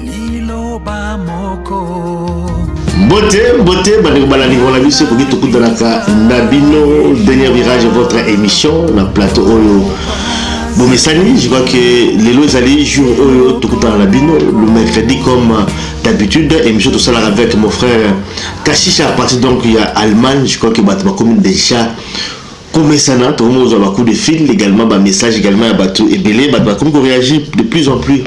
Liloba moko. Mbote, mbote, bandeko balandi na biso ekoki tokutanaka na bino dernier virage votre émission na plateau oyo bomesani je crois que lelo ezali jour oyo tokutana na bino le mercredi comme d'habitude émission tosalaka avec mon frère kashisha à partir donc ya allemagne je crois que bato bakomi déjà Komesana tokomi kozwa ba coup de fil egalement ba message egalement ya batu ebele batu bakomi ko reagir de plus en plus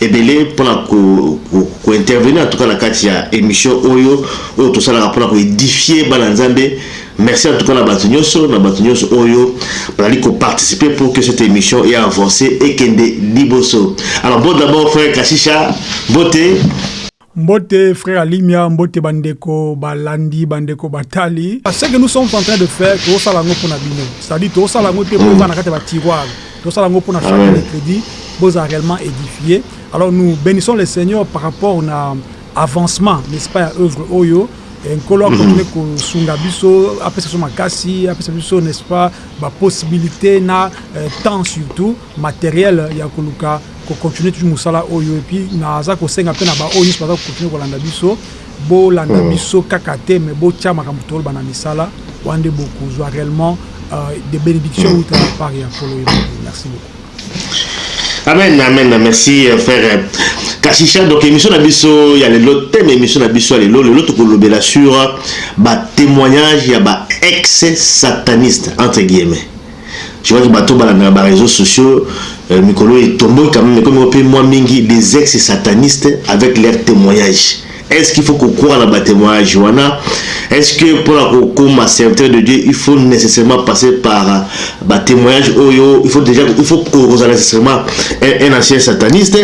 ebele pona ko ko intervenir en tout cas na kati ya emission oyo oyo tosalaka pona ko edifier bana nzambe merci en tout cas na batu nioso na batu nioso oyo bazali ko participer pour que cette emission e avancer ekende liboso alors bon d'abord frère kashisha mbote Mbote frère Alimia, mbote ba ndeko ba landi, ba ndeko ba tali. Ce que nous sommes en train de faire tozo sala yango pona bino, c'est à dire tozo sala yango te po eza na kati ya ba tiroirs, tozo sala yango pona chaque mercredi bo za reellement edifie, alors nous benissons le seigneur par rapport na avancement n'est ce pas ya oeuvre oyo, Nkolo a continuer ko sunga biso, apesa biso makasi, apesa biso n'est ce pas ba possibilites na temps surtout. materiel ya koluka ko continuer toujours musala oyo et puis naza kosenga pe na ba oyo nionso baza ko continuer kolanda biso bolanda biso kaka te mais botia makambo toloba na misala wana nde bokozua reellement des benedictions uta na part ya nkolo ye moko merci beaucoup amen amen merci frère kashisha donc émission na biso ya lelo thème émission na biso ya lelo lelo tokolobela sur ba témoignage ya ba ex sataniste entre guillemets Tu vois que bato oyo balandaka ba reseaux sociaux mikolo oyo etombwaki quand meme ekomi pe mua mingi des ex satanistes avec leurs temoignages est ce qu'il faut ko croire na ba temoignages wana est ce que pona ko koma serviteur de Dieu il faut necessairement passer par ba temoignages oyo il faut dejà il faut kozala necessairement un ancien sataniste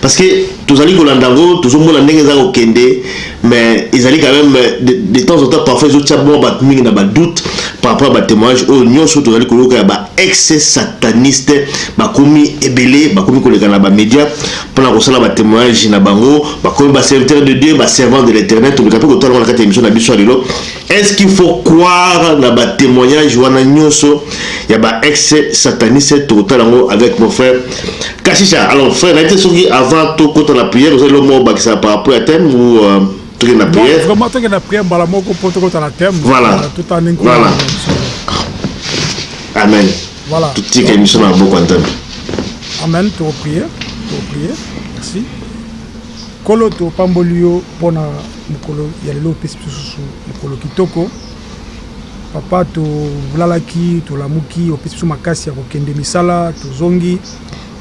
parce que tozali kolanda yango tozomona ndenge eza kokende mais ezali quand même de, de temps en temps parfois ezotia mwa bato mingi na badoute par rapport ya batémoignage oyo nyonso tozali koyoka ya baex sataniste bakomi ebele bakomi koleka na bamédia mpo na kosala batémoignage na bango bakomi baserviteur de dieu baservant de l'éternel toleka mpe kotala ngo na kati ya émission na biso ya lelo Est ce qu'il faut croire na ba temoignages wana nyoso ya ba ex satanistes tokotala ngo avec mon frère Kashisha alors frère naite soki avant to kota na prière ozali lo mo bakisa par rapport à thème ou euh, toke na prière vraiment toke na prière mbala moko po tokota na thème voilà totani nkolo voilà amen voilà totika émission na boko ya nzambe amen toko prière toko prière merci nkolo topamboli yo mpo na Mokolo ya lelo opesi biso susu mokolo kitoko papa tolalaki tolamuki opesi biso makasi ya kokende misala tozongi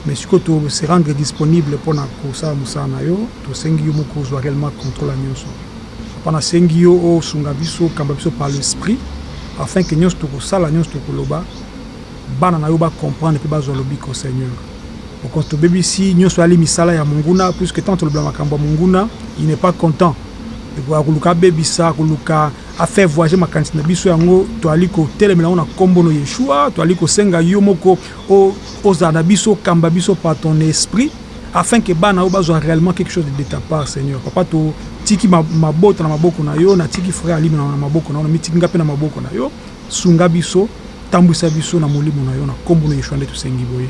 mais siko to se rendre disponible mpo na kosala mosala na yo tosengi yo moko ozwa reellement controle ya nyonso papa nasengi yo osunga biso kamba biso par l'esprit afin que nyonso tokosala nyonso tokoloba bana na yo ba comprendre mpe bazwa lobiko seigneur Mokonzi tobebisi nionso eyali misala ya monguna puisque tango tolobela makambo ya monguna il n'est pas content akoluka abebisa akoluka a faire voyager makanisi na biso yango toyali kotelemela yango na kombo no Yeshua toyali kosenga yo moko ozala na biso okamba biso par ton esprit afin que bana oyo bazwa reellement quelque chose de ta part seigneur papa totiki mabota na maboko na yo natiki frère Alino na maboko na yo namitiki nga pe na maboko na yo sunga biso tambwisa biso na molimo na yo na kombo no Yeshua nde tosengi boye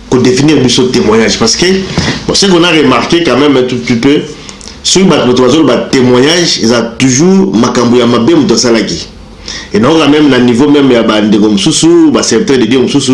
ko definir biso temoignage parce que bon ce qu'on a remarqué quand même un tout petit peu soki bato bato bazoloba témoignage eza toujours makambo ya mabe moto asalaki et donc là même na niveau même ya bandeko mosusu baserviteur de dieu mosusu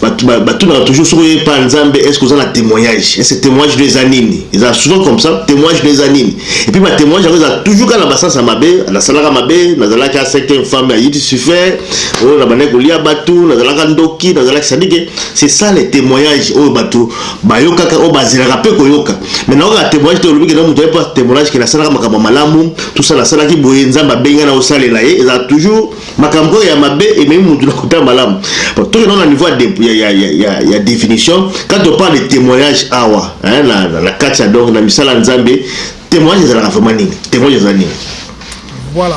batunaka toujours soki oye pa nzambe est ce que oza na témoignage est ce témoignage no eza nini eza souvent comme ça témoignage no eza nini et puis batémoignage yango eza toujours kaka na basansa mabe nasalaka mabe nazalaki asecte femme ya yidi sufer oyo na bandaki kolia bato nazalaka ndoki nazalaki sadike C'est ça les temoignages oyo batu bayokaka oyo bazelaka pe koyoka mais nayoka temoignage te olobi ke na mutu ayepa temoignage ke nasalaka makambo malamu tout ça nasalaki boye nzambe abengi na osalela ye eza toujours makambo kaka ya mabe ememi mutu na kota malamu toke na na niveau ya, ya, ya, ya, ya definition quand on parle de temoignage awa hein, na, na, na kati ya donc na misala nzambe temoignage ezalaka vraiment nini temoignage eza nini voilà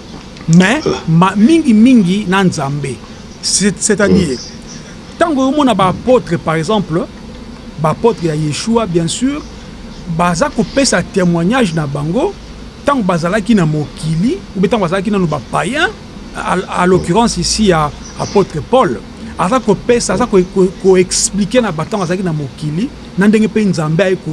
mais mingi mingi na nzambe c'est à dire tango yo mona ba apotre par exemple ba apotre ya yeshua bien sur baza kopesa temoignage na bango tango bazalaki na mokili ou tango bazalaki nanu ba païen à l'occurrence ici ya apotre paul aza kopesa aza ko explique na ba tango azalaki na mokili na ndenge pe nzambe aye ko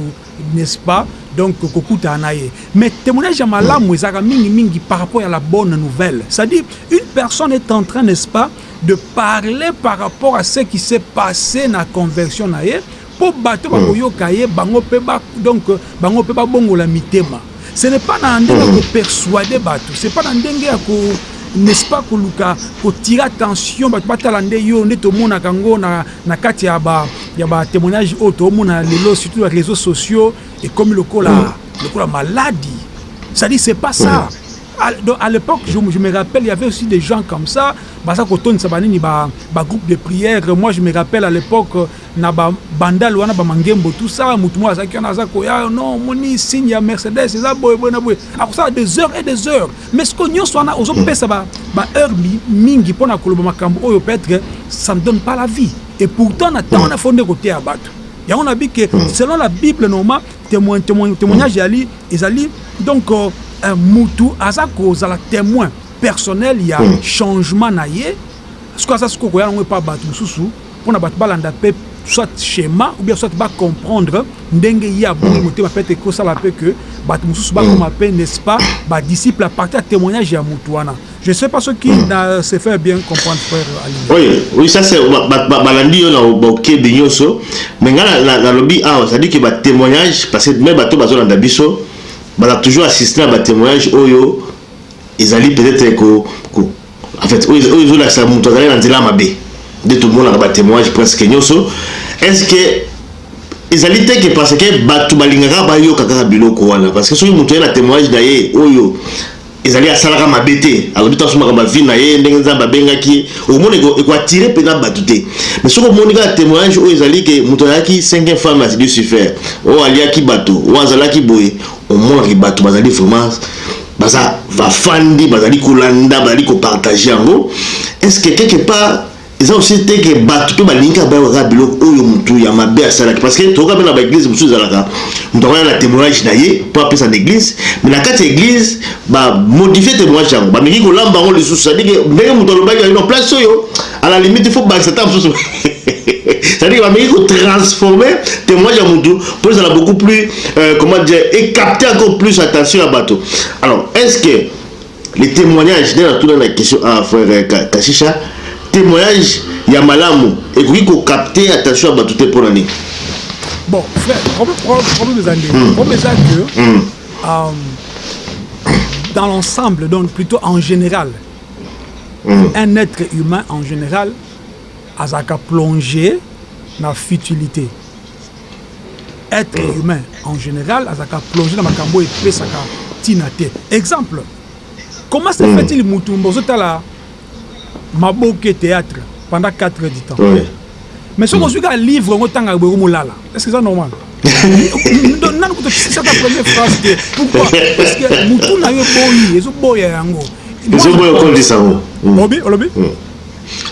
n'est ce pas donc kokutana na ye mais temoignage ya malamu ezalaka mingi mingi par rapport ya la bonne nouvelle c'est à dire une personne est en train n'est ce pas de parler par rapport à ce qui s'est passe na conversion na ye mpo bato bakoyoka ye bango mpe ba donc bango mpe babongola mitema Ce n'est pas na ndenge ya ko persuader bato, c'est pas na ndenge ya ko n'est-ce pas koluka kotira tension bato batala nde yo nde tomonaka yango na, na kati ya ba ya ba témoignage oyo toomona lelo surtout ya réseaux sociaux ekomi lokola lokola maladi c'est-à-dire c'est pas ça à, donc à l'époque je, je me rappelle il y avait aussi des gens comme ça baza kotondisa banini ba, ba groupe de prière moi je me rappelle à l'époque na ba bandal wana ba mangembo tout ça mutu moko azalaki wana aza koya non omoni signe ya mercedes eza boye boye na boye akosala des heures et des heures mais sikoyo nyonso wana ozopesa ba, ba heure mingi mpo na koloba makambo oyo peut-être ça ne donne pas la vie et pourtant na temps wana fo nde koteya bato yango na bi ke selon la bible normal témoin, témoin, témoignage yali ezali donc euh, euh, mutu aza kozala témoin personnel ya changement na ye sikoyo aza sikoyo koya yango epa bato mosusu pona batu balanda pe soit schéma ou bien soit ba comprendre ndenge ye abongi motema peut être ekosala pe que batu mosusu bakoma pe n'est-ce pas ba disciples à partir ya témoignage ya mutu wana je sais pas soki na se faire bien comprendre frère Ali oui oui ça c'est balandi yo na bokebi nyonso mais nga nalobi awa c'est à dire que ba témoignage parce que même bato bazolanda biso baza toujours assisté na ba témoignage oyo ezali peut-être ko En fait, oyo ezo lakisa mutu azali na nzela mabe. Nde tomonaka ba témoignages presque nyoso. Est ce que ezali te que parce que batu balingaka bayoka kaka biloko wana parce que soki mutu aye na témoignage na ye oyo ezali asalaka mabe te alobi te asomaka ba vie na ye ndenge nzambe abengaki ye okomona eko attire mpenza bato te mais soki omoni kaka témoignage oyo ezali ke moto azalaki cinquième femme ya dilucifer oyo aliaki bato oyo azalaki boye Omonaki batu bazali vraiment baza va fandi bazali kolanda bazali ko partage yango est ce que quelque part eza aussi te que batu pe balingi kaka bayeba kaka biloko oyo mutu ya mabe asalaki parce que toyoka pe na ba eglise mosusu ezalaka mutu akoya na temoignage na ye po apesa na eglise mais na kati ya eglise ba modifie temoignage yango bameki kolamba yango lisusu c'est à dire que ndenge mutu alobaki non place oyo à la limite il faut bakisa ta mosusu c'est-à-dire bameki kotransforme témoignage ya motu mpo ezala beaucoup plus euh, comment dire ecapte encore plus attention ya bato alors est ce que le témoignage nde natuna na question a ah, frère euh, kashisha témoignage ya malamu ekoki kokapte attention ya bato te mpo na nini bon frère problème eza nde hmm. problème eza que hmm. euh, dans l'ensemble donc plutôt en général Un etre humain en general azalaka plonge na futilite. Etre humain en general azalaka plonge na makambo oyo epesaka tina te. Exemple, comment se fait-il mutu ozotala Maboke theatre pendant quatre heures du temps? mais soki ozwi kaka livre yango otangaka boye komolala est ce que eza normal nanu kutu okisisaka premier phrase te pourquoi parce que motu na yo eboyi ezoboya yango ezoboya okolisa yango hmm. olobi olobi hmm.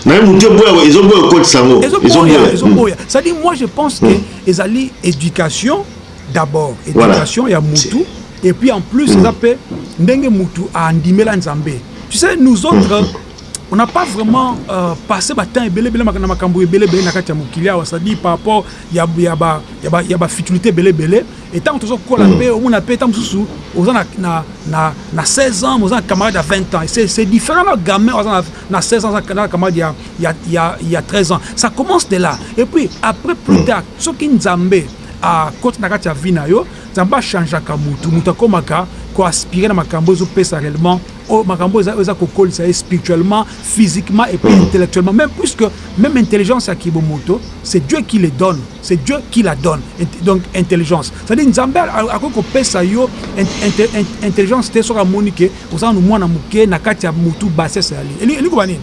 naye motu eboya ezoboya okolisa yango ezoboya ezoboya hmm. c'est-à-dire moi je pense que ezali éducation d'abord éducation ya motu et puis en plus eza mpe ndenge motu andimela nzambe tu sais nous autres on n'a pas vraiment euh, passé ba temps ebele bele na makambo ebele bele na kati ya mokili awa ça dit par rapport ya ya ba ya ba ya ba futilité bele bele et tant que kola pe au mona pe tant mususu oza na na na na 16 ans oza camarade à 20 ans c'est c'est différent là gamin oza na 16 ans na camarade ya ya ya ya 13 ans ça commence de là et puis après plus mm. tard ce qui nzambe à côté na kati ya vie na yo nzambe a changeaka mutu mutu akomaka ko aspirer na makambo ezo pesa réellement Oyo makambo oyo eza kokolisa ye spirituellement, physiquement et puis intellectuellement meme puisque meme intelligence ya ki bomoto c'est Dieu qui le donne, c'est Dieu qui la donne donc intelligence c'est à dire Nzambe akoki kopesa yo intelligence te soki amoni que oza nanu mwana muke na kati ya mutu bassesse ya li elingi koloba nini?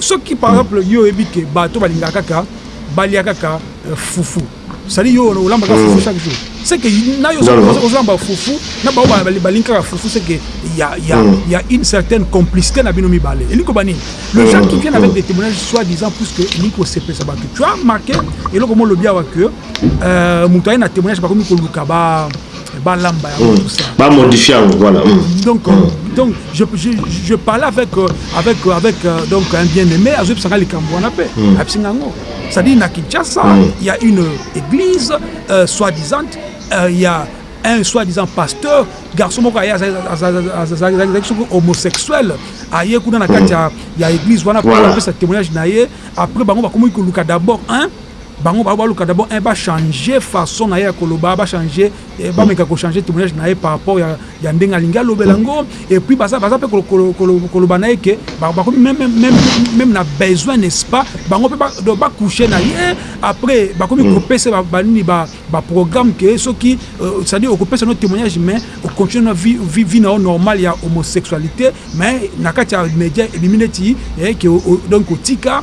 Soki par exemple yo oyebi que bato balingaka kaka balia kaka fufu. Sali yo olamba ka fufu chaque jour. C'est que na yo ozamba fufu na ba ba balinka ka fufu c'est que il y a il y a il y a une certaine complicité na bino mibale. Eliko bani. Le gens qui viennent avec des témoignages soit disant plus que eliko se pesa ba tu as marqué eloko mo lobia wa que euh mutu na témoignage ba komi ko luka ba balamba yango mm. tout ça ba modifier yango voilà mm. donc euh, mm. donc je, je, je parlais avec euh, avec euh, avec euh, donc un bien aimé azo bisanga likambo wana pe mm. abisinga yango c'est à dire na Kinshasa mm. il mm. y a une église euh, soi disant il euh, y a un soi-disant pasteur garçon moko aye azalaki soki homosexuel aye kuna na kati ya église wana mpo apesa témoignage na ye après bango bakomaki koluka d'abord un Bango ba baluka d'abord un ba changer façon na ye ya koloba, ba changer ba meka ko changer témoignage na ye par rapport ya ya ndenge alingi alobela ngo et puis baza baza pe koloba na ye que ba ba même même même na besoin n'est-ce pas bango pe ba donc ba coucher na ye après ba komi ko pesa ba ba nini ba ba programme que soki euh, c'est à dire okopesa no témoignage mais au continue na vie vie, vie na normal ya homosexualité mais na kati ya média ebimi neti eh, que donc otika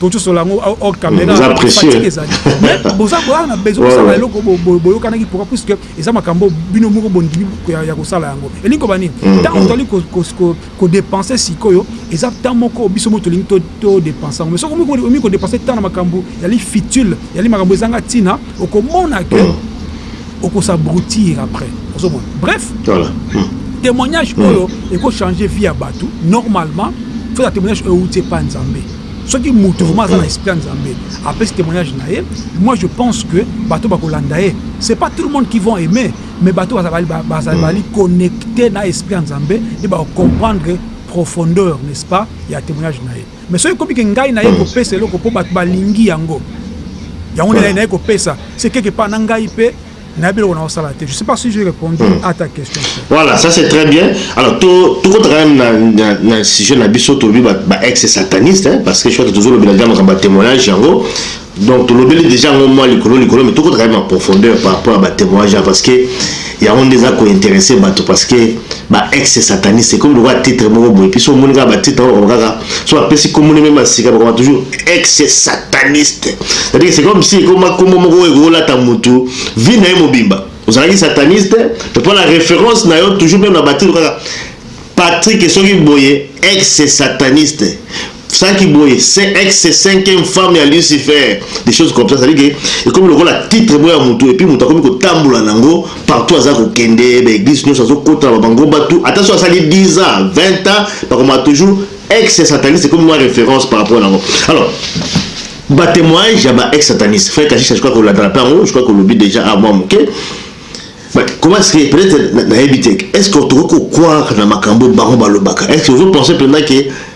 tocosola yango hors caméra fatigue ezali mais boza boyaka na besoin kosala eloko boyokanaki pourquoi puisque eza makambo bino moko bondimi ya kosala yango elingi koba nini ntango mm, mm. tozali kodepense sikoyo eza temps moko biso moko tolingi todepense yango mais soki omi kodepense temps na makambo yali futile yali makambo ezanga ntina okomona ke mm. okosabrutir après ozomona bref témoignage oyo ekochange vie ya bato normalement fo ya témoignage oyo euti epa nzambe soki moto vraiment aza na esprit ya nzambe apesi témoignage na ye moi je pense que bato bakolanda ye c'est pas tout le monde qui vont aimer mais bato bazali connecté na esprit ya nzambe nde bacomprendre profondeur n'est-ce pas ya témoignage na ye mais soki ekomi ke ngai na ye kopesa eloko mpo bato balingi yango yango nde naye kopesa se quelque part na ngai mpe nayebi eloko naosala te je sais pas si j'ai répondu hmm. à ta question voilà ça c'est très bien alors tokota quand même na, na, na sujet na biso tolobi baex sataniste hein, parce que je crois que tozolobela déjà makambo ya témoignage yango donc tolobeli déjà yango mwa likolo likolo mais tokota quand même en profondeur par rapport ya batémoignage hein, parce que yango nde eza kointeresse bato parce que baex sataniste ekomi lokola titre moko boye mpiso omoni kaka batitre yango kaka so apesi kombo ne mema sika bakoma toujours ex sataniste c'est-à-dire c'est comme si ekoma kombo moko oyo ekolata mutu vie na ye mobimba ozalaki sataniste te mpo na référence na yo toujours meme na batitre kaka Patrick soki boye ex sataniste saki boye c'est ex cinquième femme ya Lucifer des choses comme ça c'est-à-dire que ekomi lokola titre moko ya mutu et puis mutu akomi kotambola nango partout aza kokende ba eglise nionso azokota ba mangomba tout ata so asali 10 ans 20 ans bakoma toujours ex sataniste ekomi mwa référence par rapport nango alors batémoignage ya ba ex sataniste frère kashisha je crois kolandaka mpe yango je crois kolobi déjà a mwa moke comment est-ce que peut-être nayebi te est-ce que tokoki kokroire na makambo bango balobaka est-ce que ozo pense mpenza ke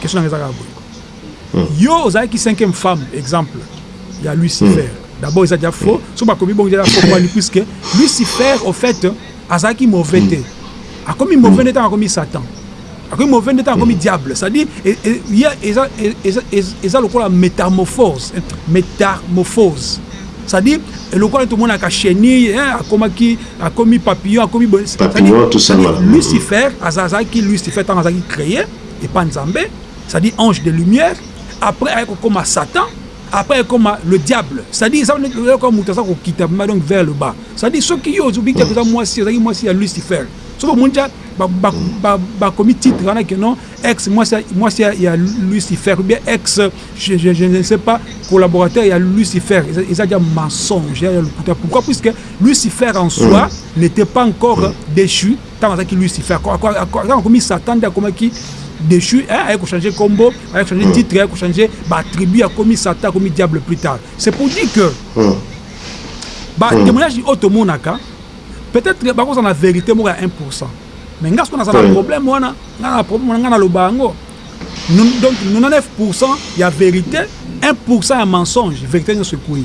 question nanga eza kaka boye hmm. yo ozalaki cinquième femme exemple ya lucifer hmm. d'abord eza déjà faux hmm. soki bakomi bongo eza faux kwani puisque lucifer au fait azalaki mauvais te akomi mauvais nde ntango akomi satan akomi mauvais nde ntango akomi diable c'est-à-dire eza lokola métamorphose métamorphose c'est-à-dire lokola tomonaka chenille akomaki akomi papillon akomi papillon tout ça voilà lucifer azazaki lucifer tant azaki créé et pas nzambe c'est-à-dire ange de lumière après aye kokoma satan après aye koma le diable c'est-à-dire eza yoka moto aza kokita ma donc vers le bas c'est-à-dire soki yo ozobi te oza mwasi ozalaki mwasi ya lucifer soki omoni tya bakomi titre wana ke non ex mwasi ya lucifer ou bien ex je, je, je ne sais pas collaborateur ya lucifer eza tya mensonge ya lokuta pourquoi puisque Lucifer en soi n'était pas encore déchu ntango azalaki Lucifer azalaki akomi Satan nde akomaki déchu hein, aye kochanger kombo aye kochanger titre aye kochanger baattribut akomi Satan akomi diable plus tard c'est pour dire que batémoignage oyo tomonaka peut-être bakozala na vérité moko ya 1 pourcent mais nga soki naza na problème wana nga na problème wana nga naloba yango donc 99 pourcent ya vérité 1 pourcent ya mensonge vérité nyonso ekwei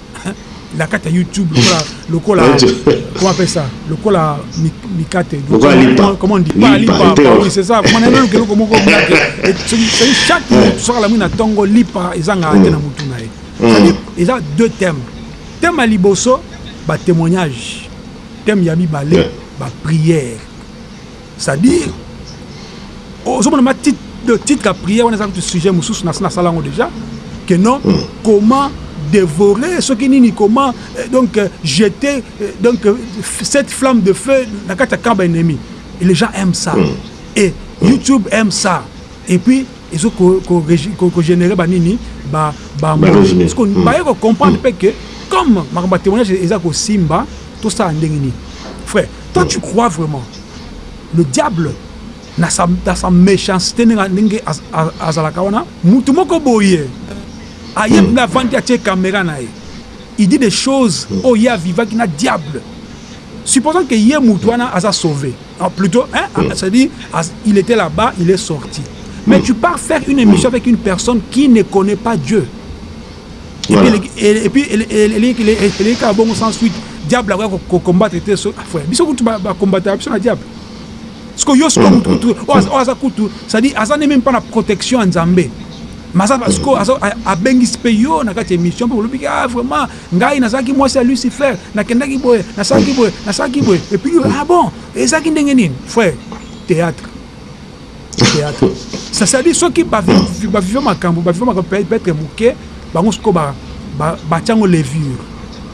na kati ya youtube lokola lokola comment appelle ça lokola mikate comment on dit pas lipa bah oui c'est ça comment na loke loko moko mikate et c'est chaque minute soka la mwina tongo lipa ezanga ate na mutu na ye eza deux thèmes thème ya liboso ba témoignage thème ya mibale ba prière C'est à dire ozomona ma titre le titre ya prière wana eza kutu sujet mosusu nasi nasala yango déjà que non mm. comment dévorer soki nini comment euh, donc euh, jeter euh, donc euh, cette flamme de feu na kati ya camp baennemi et les gens aiment ça mm. et mm. youtube aime ça et puis ezo kogénéré banini bamobaye mm. kocomprendre mpe mm. que comme makambo ya témoignage eza kosimba tosala ndenge nini frère toi mm. tu crois vraiment Le diable na sa, na sa mechancete ndenge, ndenge az, az, azalaka wana mutu moko boye aye mm. avandi atie kamera na ye il dit des choses mm. oyo ye avivaki na diable supposant que ye mutu wana aza sauve ah, plutôt hein, mm. c'est dire as, il était là-bas il est sorti mais mm. tu pars faire une émission avec une personne qui ne connaît pas Dieu elingi kaka bongo sans suite diable akoya kocombattre te ah, biso kutu bacombataka biso na diable siko yo siko motu kutu oyo aza kutu cestadire aza nde meme mpa na protection ya nzambe maza siko abengisi mpe yo na kati ya émission mpe olobiki ah vraiment ngai nazalaki mwasi ya lucifer nakendaki boye nasalaki boye nasalaki boye epuis ah bon ezalaki ndenge nini frère théâtre théâtre ça ça dit soki ba ba viva makambo ba viva makambo peut être muke bango siko ba ba ba tiango levure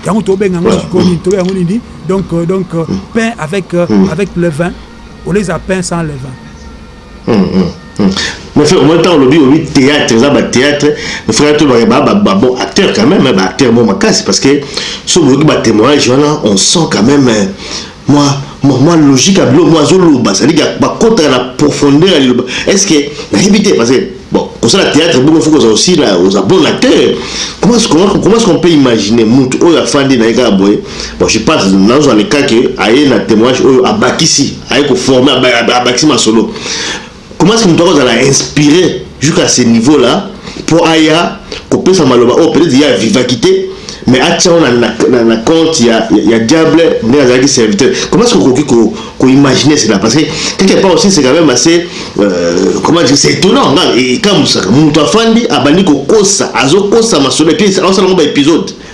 yango to benga ngo siko ni to yango ni donc euh, donc euh, pain avec euh, hmm. avec le vin on les a pain sans le vin hmm, hmm, mais frère moi tant lobi lobi théâtre ça ba théâtre mais frère tout ba ba ba bon acteur quand même hein, ba acteur moi ma casse parce que ce boki ba témoignage on sent quand même Mua mua logique ya biloko mua azo loba c'est à dire que ba kotaka na profondeur ya liloba est ce que na yebi te parce que Bon, kosala théâtre bongo faut kozala aussi là oza bon acteur. Comment comment comment est-ce qu'on peut imaginer mutu oyo afandi na eka boye? Bon, je pense nazo le cas que aye na témoignage oyo abakisi, aye ko former abakisi masolo. Comment est-ce que mutu akozala inspire jusqu'à ce niveau là po aya kopesa maloba oyo peut-etre ye avivaki te mais atia yango na, na, na compte ya, ya, ya diable ndenge azalaki serviteur comment est-ce que okoki ko, ko imaginer cela parce que quelque part aussi c'est quand même assez euh, comment dire c'est étonnant nga ekamusaka mutu afandi abandi kokosa azokosa masolo epuis aosala yango ba épisode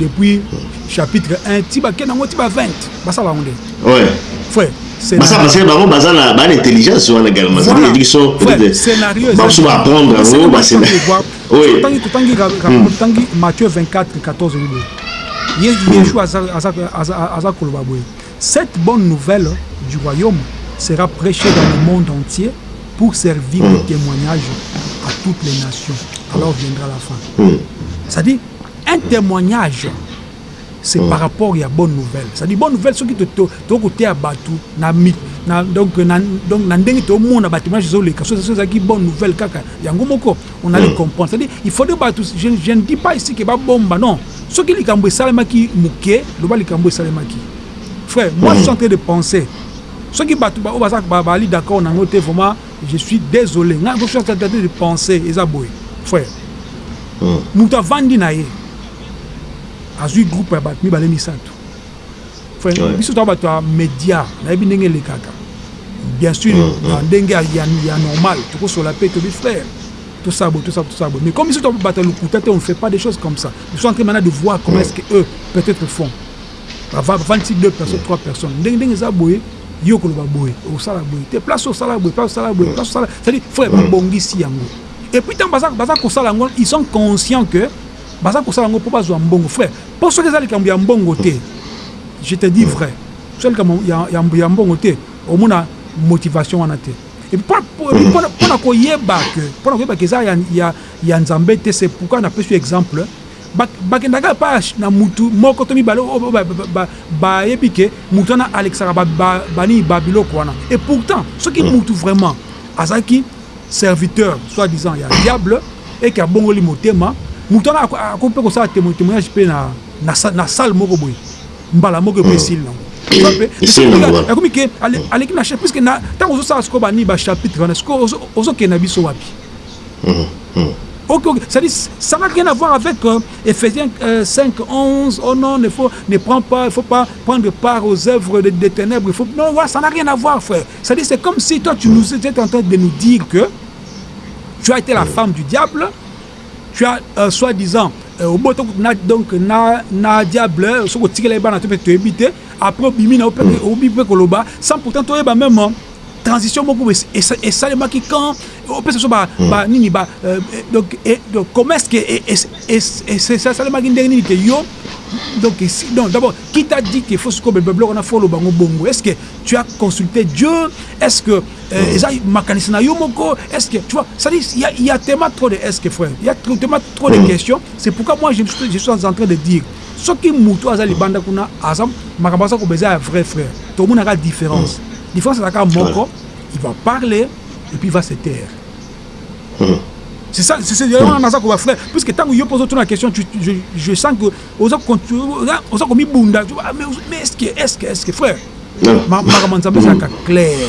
depuis chapitre 1 ti bakenda yango ti ba 20 basala yango nde ouais. frère basa parce que bango baza na bana intelligence wana également cest dire biso bamosusu baapprendre yango basena totangi hmm. matthieu 24 14 liboye yesu hmm. aza koloba boye cette bonne nouvelle du royaume sera prêchée dans le monde entier pour servir de hmm. témoignage à toutes les nations alors viendra la fin c'est-à-dire Un temoignage c'est par rapport ya bonne nouvelle ça dit bonne nouvelle soki to ko teya batu na na donc na donc na ndenge to mona ba temoignage zo leka soki ça ki bonne nouvelle kaka yango moko on allait comprendre ça dit il faut de batu je, je ne dis pas ici que ba bomba non soki likambo esalemaki muke loba likambo esalemaki frère moi je suis en train de penser soki batu ba oyo baza ba bali d'accord nango te vraiment Je suis desole nga ko faire tata de penser eza boye frère hmm. mutu avandi na ye azui groupe ya bato mibale misato frère biso toa bato ya média nayebi ndenge elekaka bien sûr hmm, hmm. na ndenge ya normal tokosola mpe tobi frère tout ça, tout ça, tout ça. Mais comme ils sont battu le coup, on ne fait pas des choses comme ça. Ils sont en train de voir comment est-ce qu'eux, peut-être, font. Avant, 26, 2 personnes, 3 personnes. Ding, ding, yo okoloba boye okosala boye te place osala boye place osala boye place osala c'est-à-dire faut ba bongisi yango et puis tant baza baza kosala yango ils sont conscients que baza kosala yango mpo bazwa mbongo frère mpo soki eza likambo ya mbongo te je te dis vrai soki likambo ya mbongo te omona motivation wana te et puis mpo na koyeba que mpo na koyeba que eza ya ya nzambe te c'est pourquoi napesi exemple Bakendaka epai na mutu moko to mibale oyo bayebi que mutu wana alekisaka ba nini, ba biloko wana et pourtant soki mutu vraiment azalaki serviteur soit disant ya diable et que abongoli motema, mutu wana akoki mpe kosala temoignage mpe na salle moko boye mbala moko epuis esili na yango. Ekomi que aleki na chef puisque tango ozosala sikoyo ba nini, ba chapitre wana sikoyo ozokende na biso wapi? Ok ok c'est à dire ça n'a rien à voir avec euh, Ephésiens euh, 5 11 oh non il faut ne prends pas il faut pas prendre part aux œuvres des de ténèbres il faut non ouais, ça n'a rien à voir frère c'est à dire c'est comme si toi tu nous étais en train de nous dire que tu as été la femme du diable tu as euh, soi-disant euh, oboto na donc na na diable soki otikela ye bana to mpe toyebi te après obimi na obi mpe koloba sans pourtant toyeba même transition moko esalemaki quand opesa biso banini ba euh, donc comment est ce que esalemaki ndenge nini ke yo donc ici donc d'abord qui t'a dit que faut sikoyo bebebloko wana fo oloba ngo bongo est ce que tu as consulté dieu est ce que euh, eza makanisi na yo moko est ce que tu vois c'est à dire il y a, il y a tellement trop de est ce que frère il y a tellement trop de questions c'est pourquoi moi je, je suis en train de dire Soki mutu aza libanda kuna aza makambo aza koloba eza ya vrai frère tomona ka difference difference aza ka moko il va parler et puis il va se taire c'est ça c'est c'est on a ça comme frère puisque tant que yo pose la question tu, je, je sens que oza oza comme bunda mais est-ce que est-ce que est-ce que frère makambo nzambe ezalaka clair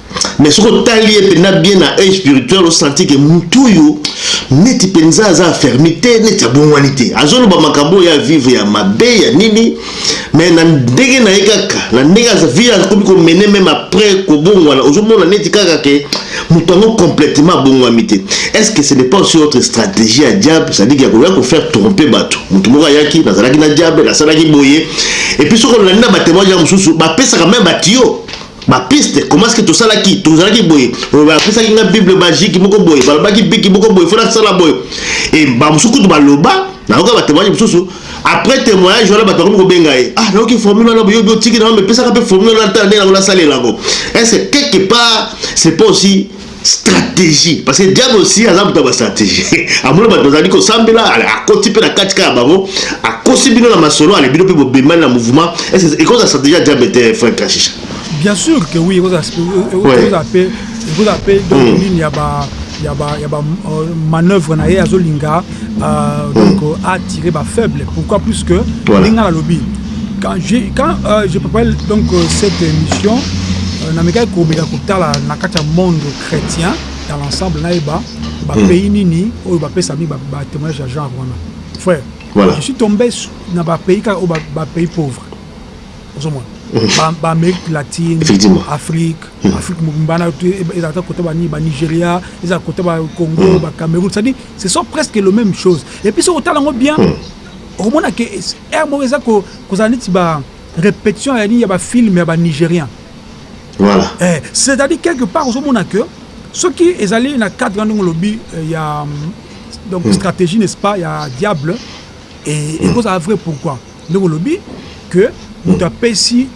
Mais soki otali ye mpenza bien na œil spirituel osanti ke motu oyo neti mpenza aza afermi te neti abongwani te azoloba makambo oyo ya vivre ya mabe ya nini mais na ndenge na ye kaka na ndenge aza vie akomi komene meme après kobongwana ozomona neti kaka ke moto yango complètement abongwami te est ce que ce n'est pas aussi autre stratégie ya diable c'est à dire ke akoya kofaire tromper bato moto moko ayaki nazalaki na diable nasalaki boye epuis soki olandi na batemoignage mosusu bapesaka meme batiyo ba piste comment ce que tosalaki tozalaki boye bapesaki nga bible magique moko boye balobaki biki moko boye fona sala boye e bamosusu kutu baloba nayoka batemoigne mosusu après témoignage wana bato bakomi kobenga ye ah nayoki formule wana boyobi otiki na epesaka mpe formule wana ntana nde yango nasalela yango est ce quelque part c'est pas aussi stratégie parce que diable aussi aza moto ya bastratégie amona bato bazali kosambela akoti mpe na kati kaka bango akosi bino na masolo ale bino mpe bobemani na mouvement ekozala stratégie ya diable te frank kashisha bien sûr que oui ekozala mpe ekozala mpe donc hmm. nini ya ba ya ba ya ba euh, manœuvre na ye azolinga euh, hmm. donc euh, a tiré ba faible pourquoi plus que voilà. ndenge nalobi quand je quand euh, je préparais donc euh, cette émission euh, namekaki kobeka kotala na kati ya monde chrétien dans l'ensemble nayeba bapays hmm. nini oyo bapesami batémoignage ya genre wana frère voilà. je suis tombé na bapays kaka oyo bapays pauvre ozomona hmm. baamérique latine afrique hmm. afrique mbana ezalaka kota bani banigeria ezalaka kota bacongo bacameroun cestadire ce sont presque le même chose et puis soki otala yango bien hmm. okomona ke aire moko eza kozala neti ba répétition ya nini ya bafilme ya banigérien voilà. eh, c'est à dire quelque part ozomona que soki ezali na cadre ndenge olobi eh, ya donc mm. stratégie n'est-ce pas ya diable ekozala hmm. vrai pourquoi ndenge olobi que moto hmm. apesi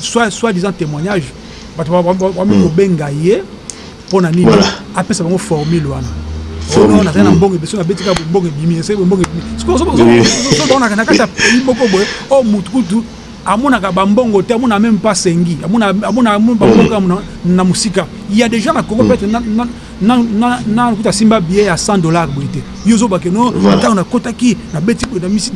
soit soit disant témoignage bato bami hmm. kobenga ye mpo na nini apesa bango formule wana ono nazali na hmm. mbongo ebeso nabeti kaka bombongo ebimi esali bombongo ebimi sikoyoonaka na kati ya pays moko boye o oh, motu kutu amonaka bambongo te amona meme pas sengi amona bambongo hmm. na mosika ya déjà na congo peut-être na na na kuta simba billet ya 100 dollars boye te yo zoba ke no voilà. ntango nakotaki nabeti boye na misi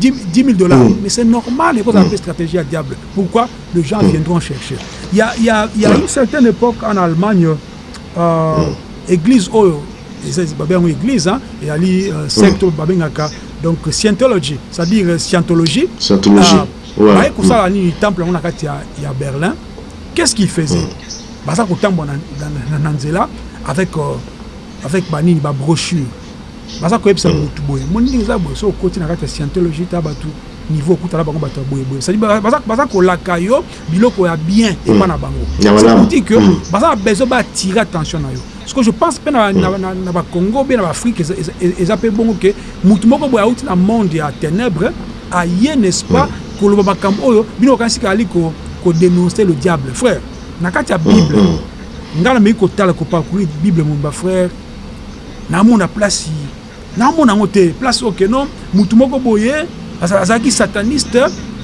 10000 dollars mm. mais c'est normal ekozala mm. mpe stratégie ya diable pourquoi les gens mm. viendront chercher il y a, y a, y a mm. une certaine époque en allemagne euh, mm. église oyo babe yango église eyali euh, secte oyo mm. babengaka donc scientology c'est à dire euh, scientologie scientologie euh, baye kosala nini temple yango na kati ya berlin Qu'est ce qu'il faisait? Hmm. Baza kotambwa na, na, na, na nzela avec euh, avec banini ba brochure baza koyebisa hmm. motu boye moni ndenge eza boye so okoti na kati ya scientologie ta bato niveau okuta na bango bato ya boyeboye cest baza kolaka yo biloko ya bien hmm. epa na bango cetadi que hmm. baza na besoin baatire attention na yo parce que je pense mpe na bacongo mpe na baafrike eza mpe bongo ke motu moko boye auti na monde ya ténèbre aye n'est ce pas koloba makambo oyo bino bokanisi ke azali ko denoncer le diable frère na kati ya bible ngai nameki kotala ko parcourir bible mobimba frère namona place namona yango te place oyo keno mutu moko boye azalaki sataniste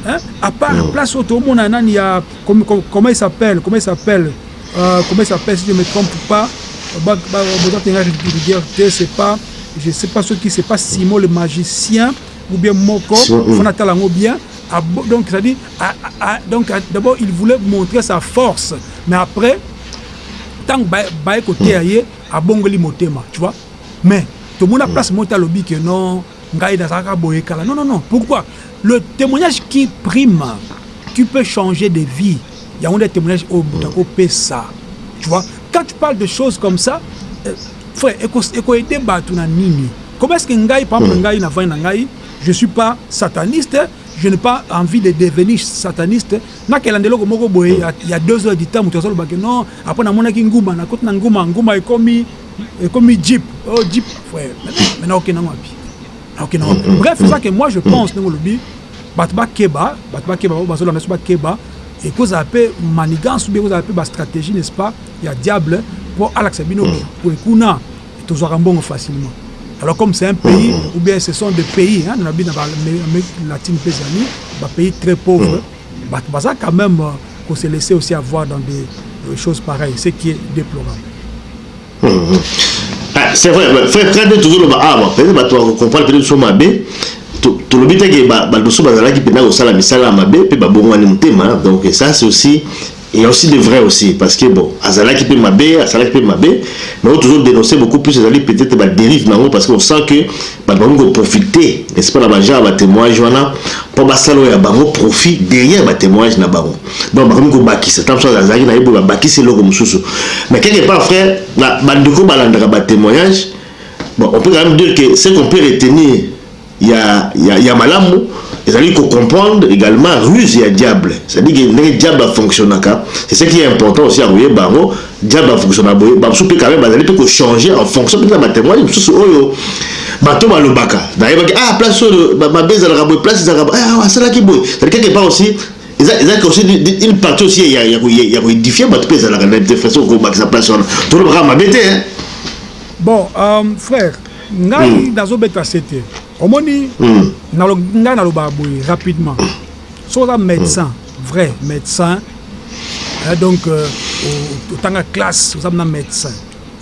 hein? à part mm. place où tout le monde a ya comment comment il s'appelle comment il s'appelle euh, comment il s'appelle si je me trompe pas bah, bah, bah, c'est pas je sais pas ce qui c'est pas Simon le magicien ou bien moko mm -hmm. fana tala ngo bien a, donc ça dit a, a, donc d'abord il voulait montrer sa force mais après tango ba ba ko teya ye abongoli motema tu vois mais to mona mm. place mota lobi que non ngai nazaka boye kala non non non pourquoi le témoignage qui prime tu peux changer de vie yango nde témoignage oyo moto akopesa tu vois quand tu parles de choses comme ça euh, Frère eko eko aider batu na nini? Comment est-ce que ngai par exemple ngai na vandi na ngai je suis pas sataniste je n'ai pas envie de devenir sataniste na kelanda eloko moko boye ya, ya deux heures du temps mutu azo loba que non après na monaki nguma na koti na nguma nguma ekomi ekomi jeep oh jeep frère mais na okenda wapi na okenda wapi bref ça que moi je pense ndenge olobi Bato bakeba, bato bakeba, baoyo bazolanda biso bakeba, ekozala mpe manigances ou bien ekozala mpe ba strategies n'est-ce pas ya diable mpo alakisa bino que kuna tozwaka mbongo facilement. Alors comme c'est un pays ou bien ce sont des pays hein, na ba Amerique latine mpe ezali ba pays très pauvres, bato baza quand même ko se laisser aussi avoir dans des choses pareilles, ce qui est deplorable. Ah, c'est vrai, frère, très bien, toujours le bas, ah, peut-être, bah, tu vas comprendre, peut-être, sur ma baie, tolobi te ke badoso bazalaki mpenza kosala misala ya mabe mpe babongwani motema donc ça c'est aussi il y a aussi de vrai aussi parce que bon azalaki mpe mabe asalaki mpe mabe mais oyo toujours dénoncer beaucoup plus ezali peut-être badérive na yango parce que on sent que bato bakomi koprofite n'est-ce pas na bagenre ya batémoignage wana mpo basala oyo ya bango profit derrière batémoignage na bango donc bakomi kobakisa ntango mosusu azalaki nayebi babakisi eloko mosusu mais quelque part frère na bandeko balandaka batémoignage bon on peut quand même dire que ce qu'on peut retenir ya, ya, ya malamu ezali kocomprendre également ruse ya diable cestadi ke ndenge diable afonctionnaka c'est ce qui est important aussi ya koyeba yango diable afonctionna boye bamosusu mpe quand même bazali mpe kochanger en fonction mpe na batémoigne mosusu oyo bato balobaka nayebaki ah place oyo mabe ezalaka boye place ezalaka boye ah, asalaki boye cestadi quelque part aussi eza eza aussi une partie aussi ya ya ya ko édifier bato pe ezalaka na te façon ko bakisa place wana to lobaka mabe te hein bon um, frère ngai mm. nazo beta sete omoni mm. nalo ngai naloba boye rapidement so oza médecin mm. vrai médecin eh, donc euh, otanga classe oza na médecin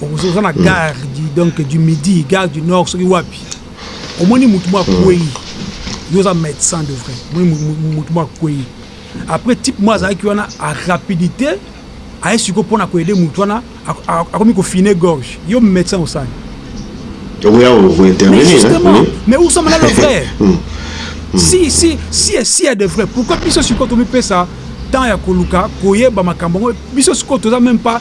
okozo oza na hmm. gare du, donc du midi gare du nord soki wapi omoni motu mwa akwei hmm. yo oza médecin de vrai omoni motu mwa akwei après type mwa azalaki wana a rapidité aye sikoyo mpo na koyede motu wana akomi kofine gorge yo médecin osali okoya kointervenir mais osama na le vrai hmm. si si si si ya de vrai pourquoi biso sikoyo tomipesa temps ya koluka koyeba makambo yango biso sikoyo toza même pas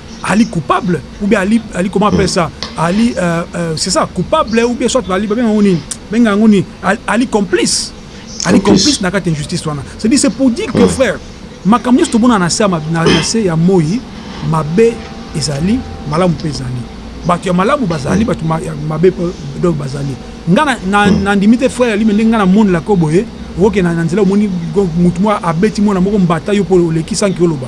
Ali coupable ou bien Ali Ali comment appelle ça Ali euh, euh, c'est ça coupable ou bien soit Ali babenga ngoni benga ngoni Ali complice Ali complice na kati injustice wana c'est dit c'est pour dire que frère makambo nyonso tomona na se na se ya moi mabe ezali malamu mpe ezali bato ya malamu bazali bato ya mabe mpe donc bazali nga nandimi te frère alime ndenge nga namonelaka yo boye okokenda na nzela omoni motu moko abeti mwana moko mbata yo mpo oleki sanki oloba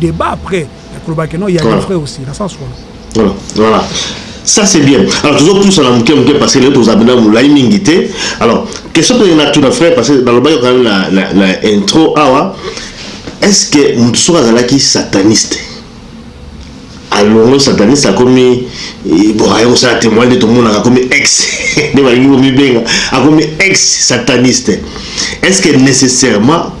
debat après yakoloba ke non ya voilà. frère aussi na sens wana voilà voilà ça c'est bien alors tozopusana moke moke parce que lelo tozala mpena molai mingi te alors question mpe na tuna frère parce que nalobaki okani na, na, na intro awa est ce que moto soki azalaki sataniste alongo sataniste akomi eh, bon aye kosala témoin nde tomonaka akomi ex nde balingi komibenga akomi ex sataniste est ce que nécessairement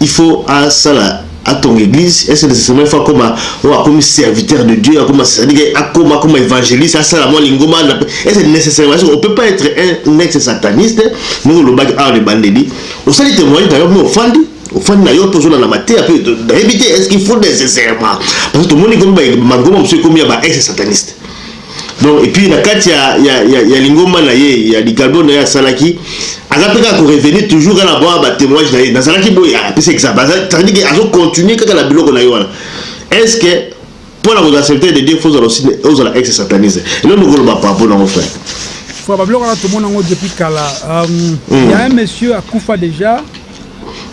Il faut asala atonga eglise est ce necessairement il faut akoma oyo akomi serviteur de Dieu akoma c'est à dire que akoma akoma evangeliste asala mwa lingomba na est ce necessairement est ce on peut pas être un ex sataniste ndenge olobaki awa na ebandeli osali témoignage na yo mpe ofandi ofandi na yo mpe ozolanda mateya mpe nayebi te est ce qu'il faut nécessairement parce que tomoni komi mangomba mosusu ekomi ya ba ex sataniste donc epuis na kati ya, ya, ya, ya lingomba na ye ya likalbo na ye asalaki aza mpe kaka korevenir toujours kaka na bwa batémoignage na ye nazalaki boye apesi ah, exemple azalaki ke azocontinue kaka na biloko na ye wana est ce que mpo na kozala serviteur de dieu fo ozala aussi ozala ex satanise eloko nokoloba pa mpo nango frère fo babiloko wana tomona yango depuis kala um, mm. ya un monsieur akufa déjà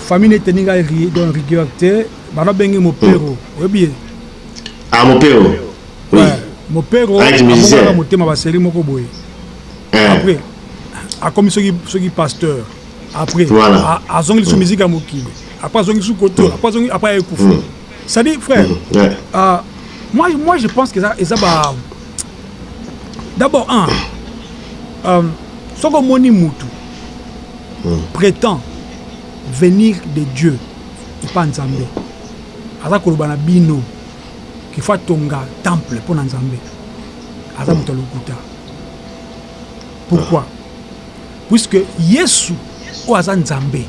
famille neteninga don rigueur te bana benge mopero mm. oyebi ye Ah Mopero. Oui. Ouais, Mopero ah, akoka motema ba série moko boye. Eh. Après akomi soki soki pasteur. Après voilà. azongi lisusu mm. musique ya mokili. Après azongi lisusu kotola, mm. après azongi après ayekufa. Mm. Ça dit frère. Mm. Ouais. Euh, moi moi je pense que ça ça ba D'abord un euh, soki omoni mutu prétend venir de Dieu epa Nzambe. Aza koloba na bino qu'il faut atonga temple pona Nzambe. Aza moto ya lokuta. Pourquoi? Puisque Yesu oyo aza Nzambe,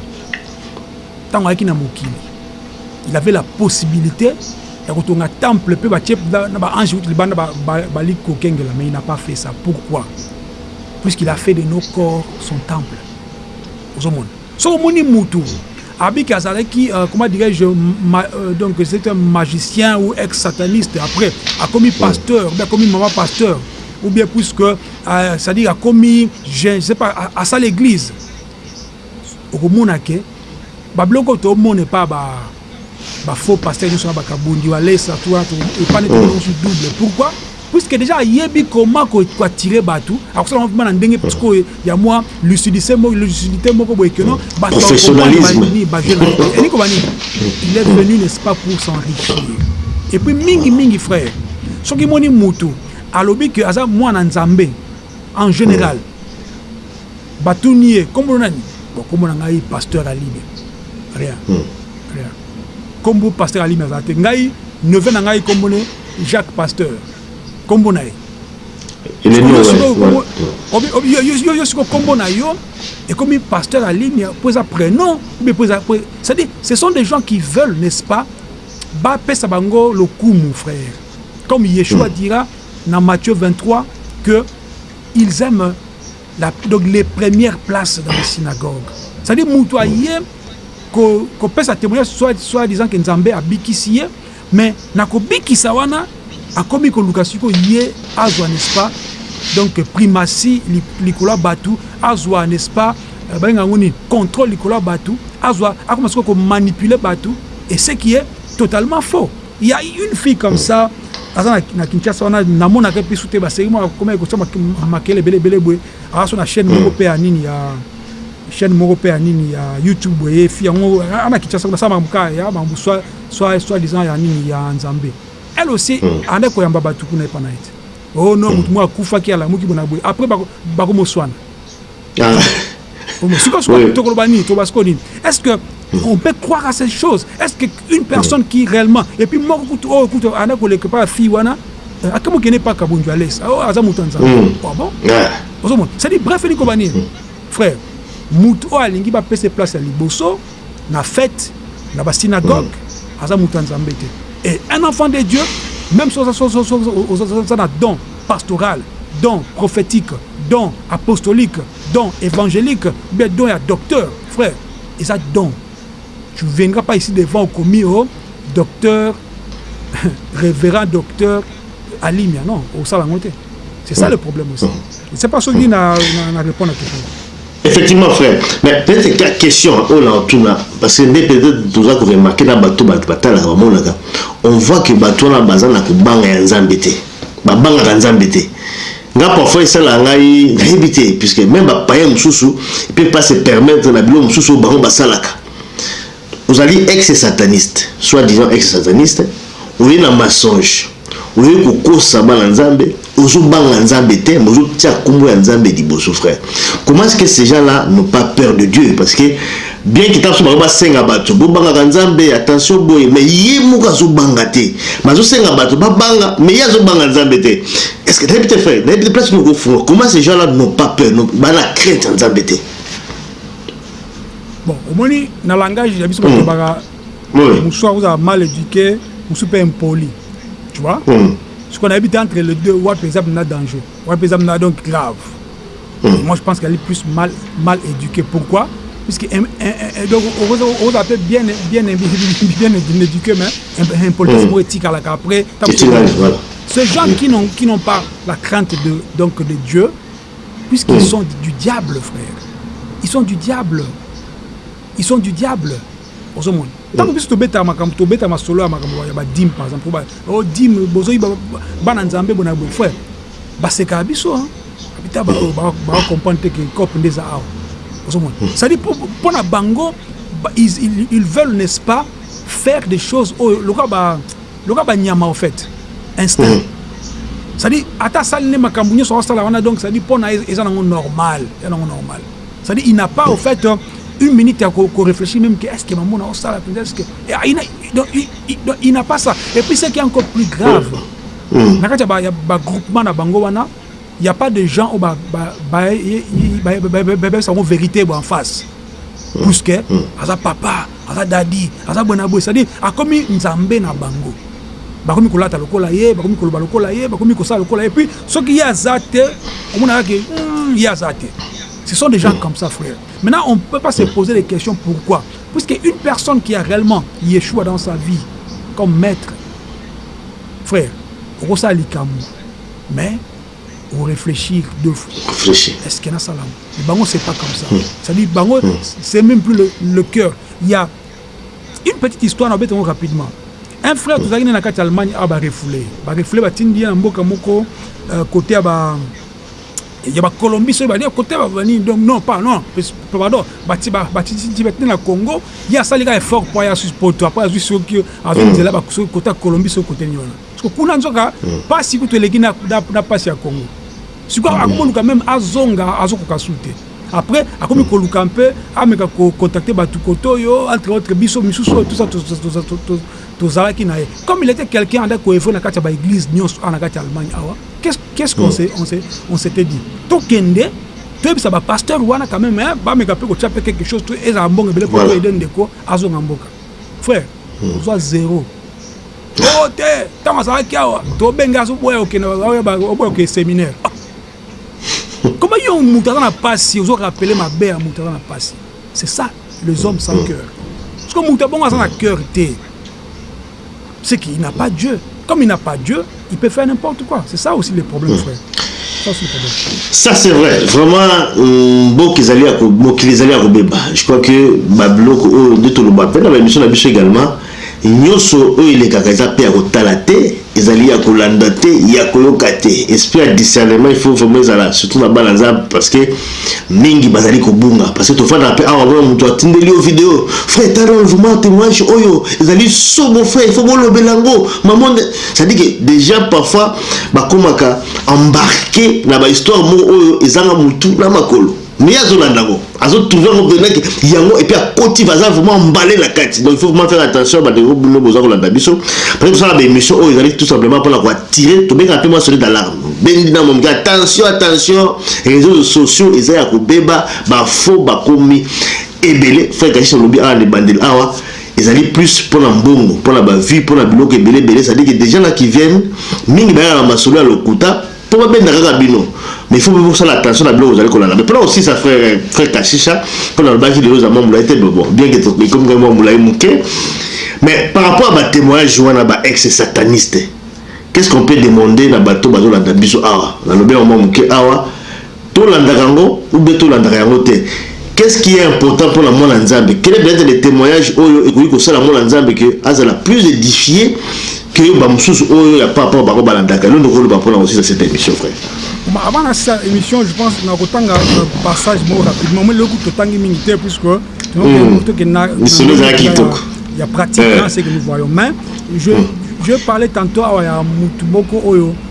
tango ayaki na mokili, il avait la possibilite ya kotonga temple mpe batie na ba ange uti libanda bali kokengela, mais il n'a pas fait ça. Pourquoi? Puisqu'il a fait de nos corps son temple. Ozomona? Soki omoni mutu abiki azalaki euh, comment dirais-je ma, euh, donc c'est un magicien ou ex sataniste après akomi pasteur ou akomi maman pasteur ou bien puisque euh, c'est-à-dire akomi je, je sais pas à, à ça l'église okomona ke babiloko tomona epa ba ba faux pasteur nyoso na bakabundi walesa toi to epane to nyoso mm. double pourquoi puisque déjà ayebi comment ko ko attirer batu akosala mwa vraiment na ndenge petit ko ya mwa lucidité moko lucidité moko boye que non mm. ba professionnalisme ba jeune et niko bani il est venu n'est-ce pas pour s'enrichir et puis mingi mingi frère soki moni mutu alobi que aza mwana nzambe En general batuni ye kombo na nani? Bon kombo na ngai pasteur Alime. Rien. Rien. Kombo pasteur Alime azala te. Ngai neveu na ngai kombo ne Jacques Pasteur. Kombo na ye. Yo siko kombo na yo ekomi pasteur Alime po eza prenom ou bien po eza c'est-à-dire ce sont des gens qui veulent n'est-ce pas bapesa bango lokumu frère comme Yeshua hmm. dira na Matthieu 23 que ils aiment la, donc les premières places dans les synagogues c'est à dire mutu aye ko kopesa témoignage soit soit disant que Nzambe abikisi ye mais na kobikisa wana akomi koluka siko ye azwa n'est-ce pas donc primatie likolo ya batu azwa n'est-ce pas euh, balinga yango nini contrôle likolo ya batu azwa akoma siko komanipuler batu et ce qui est totalement faux Ya une fille comme ça aza na, na Kinshasa wana namonaka ye mpisu te baseki mwa akoma ekotia makele ebele ebele boye aza so na chaîne moko hmm. mpe ya nini ya chaîne moko mpe ya nini ya youtube boye fi yango ana Kinshasa kuna asala makambo kaka ya makambo soit soit soit disant ya nini ya nzambe elle aussi hmm. anda koyamba bato kuna epa na ye te oh non hmm. moto moko akufaki alamuki bona boye après bakomoswana est-ce que on peut croire à ces choses est-ce que une personne qui réellement et puis moko kutu oyo kutu ana koleka pa fille wana akamo kene pa kabundu à l'aise oh aza moto nzambe hmm. ah bon ozo mona c'est dit bref ni kobani hmm. frère moto oyo alingi ba pese place à liboso na fête na ba synagogue hmm. aza moto nzambe te et un enfant de Dieu même si oza na don pastoral, don prophétique, don apostolique, don évangélique, mais don à docteur, frère. Et ça, don. Tu ne viendras pas ici devant au commis, au oh, docteur, révérend docteur, Alimia, non, au salangoté. C'est ça le problème aussi. Mm. C'est pas ce qui n'a répondu à tout le monde. Effectivement frère, mais peut-être que la question oyo na otuna parce que nde peut-être toza ko remarquer na bato bato batalaka bamonaka on voit que bato wana baza na kobanga ya Nzambe te babangaka Nzambe te nga parfois esalaka ngai nayebi te puisque même bapaya mosusu mpe pas se permettre na biloko mosusu oyo bango basalaka Ozali ex sataniste, soit disant ex sataniste, oye na mensonge, oye kokosa bana nzambe, ozo banga nzambe te, mais ozo tia kombo ya nzambe liboso frère, comment est-ce que ces gens là n'ont pas peur de Dieu, parce que bien que tango mosusu ba senga batu bo bangaka nzambe attention boye, mais ye moko azo banga te, mais azo senga batu ba banga, mais ye azo banga nzambe te, est-ce que nayebi te frère, nayebi te place nini oko fungola, comment ces gens là n'ont pas peur, baza na crainte ya nzambe te? Bon, omoni na langage ya biso batobaka hmm. mosusu akozala mal éduqué, mosusu mpe impoli. Tu vois? Hmm. Sikoyo nayebi te entre les deux wapi eza mpenza danger, wapi eza mpenza donc grave. Hmm. Moi je pense qu'elle est plus mal mal éduquée. Pourquoi? Puisque donc okozala mpe bien bien bien éduqué mais impolitesse moko etikalaka après. Ces gens qui n'ont qui n'ont pas la crainte de donc de Dieu puisqu'ils sont du diable frère ils sont du diable ils sont du diable ozomona ntango biso tobetaka makambo tobetaka masolo ya makambo ya badime par exemple o dime bozoi bana nzambe bona boye frère basekaka biso bita bato bacomprendre te ke cop nde eza awa ozomona cestadi mpo na bango ils veulent n'est-ce pas faire des choses oyo lokola ba loka ba nyama au fait instinct mm. ça dit ata sali ne makambu nyoso wa sala wana donc ça dit pona eza nango normal ya nango normal ça dit il n'a pas au fait euh, une minute à ko réfléchir même que est-ce que maman na sala penza est-ce que eh, ah, il donc il n'a pas ça et puis ce qui est encore plus grave mm. mm. na kati ba ba groupement na bango wana Il ya pas de gens oyo ba ba ba bebisa yango verite bo en face puisque aza papa aza dadi aza boye na boye c'est-à-dire akomi nzambe na bango bakomi kolata lokola ye bakomi koloba lokola ye bakomi kosala lokola ye puis soki ye aza te omonaka ke ye aza te ce sont des gens comme ça frère maintenant on peut pas se poser des questions pourquoi puisque une personne qui a réellement Yeshua dans sa vie comme maître frère okosala likambo mais o reflechir deux fois est ce que na sala mais bango c'est pas comme ça hmm. c'est à dire bango hmm. c'est même plus le, le cœur il y a une petite histoire na betango rapidement un frère hmm. tozalaki na kati ya allemagne awa barefoule barefoule batindi ye na mboka moko euh, kote ya ba ya bacolombie soki balie kote babani donc non pas non pardon batindi batindi na congo ye asali kaka effort mpo aya susi poto apres azwi soki azwi nzela soki kote ya colombie soki kote nini wana Parce que kuna nzoka pasi kutu eleki na na pasi ya Congo. Siko akoluka même azonga azokoka su te. Après akomi koluka un peu ameka ko contacter batu kotoyo entre autres biso misusu tout ça tozalaki na ye. Comme il était quelqu'un anda ko evre na kati ya ba église nyonso ana kati Allemagne awa. Qu'est-ce qu'est-ce qu'on s'est on s'est on s'était dit. Tokende toyebisa ba pasteur wana quand même hein, bameka pe kotia pe quelque chose to ezala mbongo ebele po toyede ndeko azonga mboka. Frère, ozwa zero. o te ntango azalaki awa tobenge azoboya okende oboya okende seminaire koma yo moto aza na mpasi ozoka apele mabe ya moto aza na mpasi c'est ça les hommes sans cœur parce que moto abongo aza na cœur te c'est qu'il n'a pas dieu comme il n'a pas dieu il peut faire n'importe quoi c'est ça aussi le problème frère Ça c'est vrai, vraiment hum, bon qu'ils allaient à mokili ezali ya kobeba. Je crois que babiloko oyo nde toloba pe na ba émission na biso également Nyoso oyo elekaka eza pe ya kotala te, ezali ya kolanda te, ya koyoka te. Esprit ya discernement il faut vraiment ezala surtout na bana Nzambe parce que mingi bazali kobunga parce que tofandaka pe awa omona mutu atindeli yo video frère tala oyo vraiment temoignage oyo ezali somo frère il faut bolobela yango maman c'est à dire que dejà parfois bakomaka embarquer na ba histoire moko oyo ezanga mutu na makolo. mais ye azolanda yango azo trouve yango venake yango epuis akoti baza vraiment mbale na kati donc il faut vraiment faire attention bandeko bino boza kolanda biso pene tosala baémission oyo ezali tout simplement mpona koattire tobenga mpe mwa sone d'alarme bendi na momi attention attention réseaux sociaux eza ya kobeba bafo bakomi ebele frère kashis olobi awa na ebandeli awa ezali plus mpona mbongo mpona bavue mpona biloko ebele ebele cestadire que des gens na qui viennent mingi bayaka na masolo ya lokuta Po ba benda kaka bino mais il faut pe bosala attention na biloko bozali kolanda mais pona kosisa frère frère kashisha pona alobaki lelo eza mwa mulayi te mais bon bien que ekomi kaka mwa mulayi muke mais par rapport ya ba temoignage wana ba ex sataniste qu'est ce qu'on peut demander na bato bazolanda biso awa nalobi yango mwa muke awa Tolandaka yango ou bien tolandaka yango te qu'est ce qui est important pona mwana nzambe? Quel doit etre le temoignage oyo ekoki kosala mwana nzambe que azala plus edifie que ba mususu oyo ya par rapport bango balandaka eloko okoki koloba pona kosisa cette emission frère? Bon, avant na sa émission, je pense na kotanga euh, passage moko rapidement. Moi, le coup totangi mingi te puisque hmm. il y a pratique, eh. hein, c'est que nous voyons. Mais je, hmm. je parlais tantôt à Mutumoko Oyo.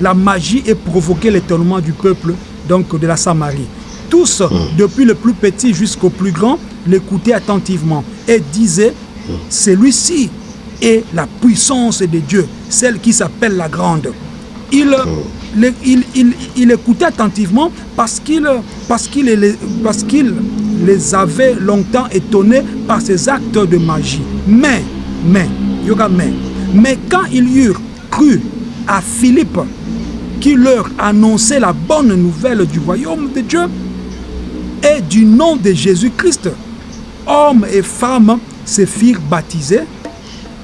la magie et provoquait l'étonnement du peuple donc de la Samarie. Tous, hmm. depuis le plus petit jusqu'au plus grand, l'écoutait attentivement et disait, celui-ci est la puissance de Dieu, celle qui s'appelle la grande. Il, il, écoutait attentivement parce qu'il parce les avait longtemps étonnés par ses actes de magie. Mais, mais, yoga mais, mais quand ils eurent cru à Philippe qui leur annonçait la bonne nouvelle du royaume de Dieu et du nom de Jésus-Christ, hommes et femmes se firent baptiser.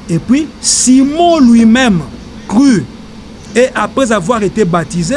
Et puis Simon lui-même crut. Et après avoir été baptisé,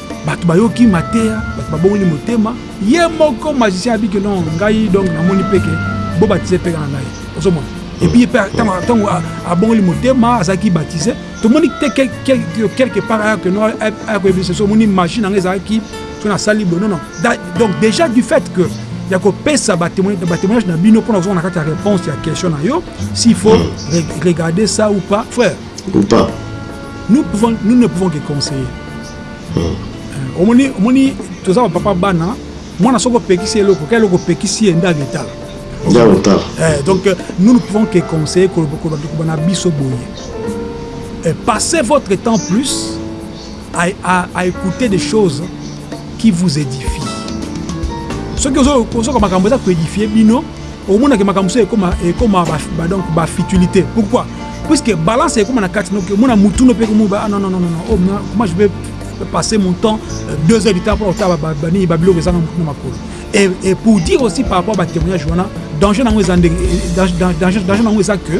Bato bayoki mateya, bato babongoli motema. Ye moko magicien abi ke non ngai donc namoni mpe ke bo baptise mpe kaka ngai ozomona epuis mpe ntango abongoli motema azalaki baptise tomoni te quelque part aya keno aya koyebisa so omoni magie na ngai ezalaki so nasali boye nono donc déjà du fait que ya kopesa batémoignage na bino mpo na kozonga na kati ya réponse ya question na yo s'il faut regarder ça ou pas frère Ou pas Nous, pouvons, nous ne pouvons que conseiller. Hmm. Euh, omoni omoni toza bapapa bana mwana soki opekisi ye eloko ka eloko opekisi ye nde agetala eh, donc euh, nous ne pouvons que conseiller koloba na biso boye eh, passez votre temps plus à, à, à écouter des choses qui vous édifie soki ozoka makambo eza koédifie bino omonake makambo so ekoma ekoma ba, donc ba futilité pourquoi puisque balance ekoma na kati donc omona mutu no mpe komoba ah non non non non oh, moi je vais passer mon temps euh, deux heures du temps mpo otala banini babiloko ezanga motu na makolo et, et pour dire aussi par rapport à batémoignage wana danger nango eza ndenge danger nango eza que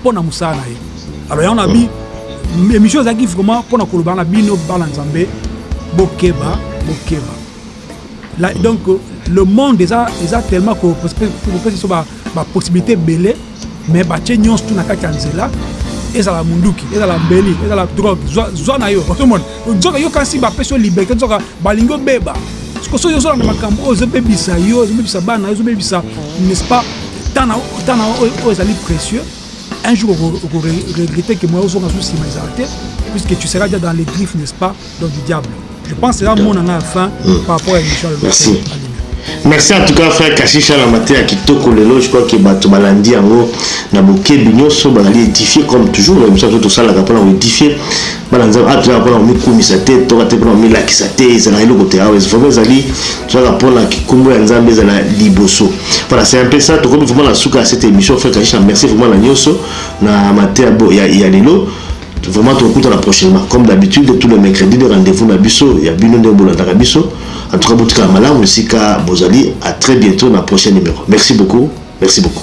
mpo na mosala na ye alors yango nabi émission ezalaki vraiment mpo na koloba na bino bana nzambe bokeba bokeba La, donc le monde eza, eza tellement kopesa biso bapossibilité ebele mais batie nyonso tu na kati ya nzela ezala munduki ezala mbeli ezala drogue zwa na yo otomona Nzoka yo kasi bapesi yo liberte nzoka balingi obeba siko soki ozolanda makambo oyo ezobebisa yo ezobebisa bana ezobebisa n'est-ce pas tana tana oyo ezali précieux un jour okoregrete que moya ozonga susu nsima ezala te puisque tu seras déjà dans les griffes n'est-ce pas donc du diable je pense eza mona nga ya fin mm. par rapport à émission merci merci en tout cas frère kashisha na mateya kitoko lelo je crois ke bato balandi yango na bokebi nyonso bazali édifie comme toujours na biso yanso tosalaka mpona koédifie bana nzambe awa tozalaka mpona komikumisa te toka te mpona komilakisa te ezalaka eloko te awa vraimen ezali tozalaka mpona kikumbo ya nzambe ezala liboso voilà c'est un peu ça tokomi vraiment na suka ya cette émission frère kaisha merci vraiment na nyonso na mateya ya, ya lelo vraiment tokutana prochainement comme d'habitude tout le mercredi de rendez-vous na biso ya bino nde bolandaka biso en tout cas botikala malamu esika bozali à très bientôt na prochain numéro merci beaucoup merci beaucoup